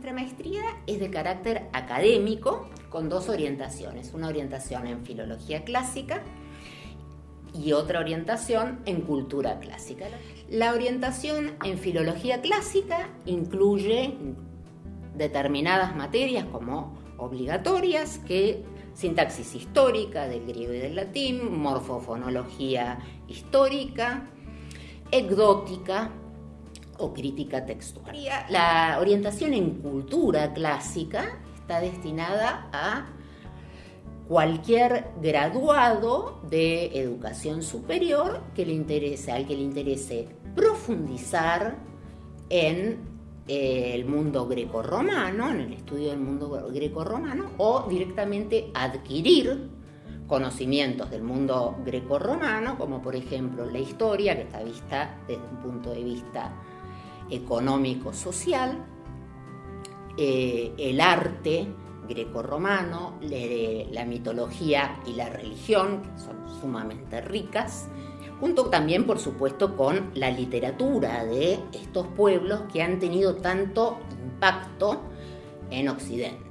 Nuestra maestría es de carácter académico con dos orientaciones, una orientación en filología clásica y otra orientación en cultura clásica. La orientación en filología clásica incluye determinadas materias como obligatorias que sintaxis histórica del griego y del latín, morfofonología histórica, ecdótica o crítica textual. La orientación en cultura clásica está destinada a cualquier graduado de educación superior que le interese, al que le interese profundizar en eh, el mundo greco-romano, en el estudio del mundo greco-romano, o directamente adquirir conocimientos del mundo greco-romano, como por ejemplo la historia, que está vista desde un punto de vista económico-social, eh, el arte greco-romano, la mitología y la religión, que son sumamente ricas, junto también, por supuesto, con la literatura de estos pueblos que han tenido tanto impacto en Occidente.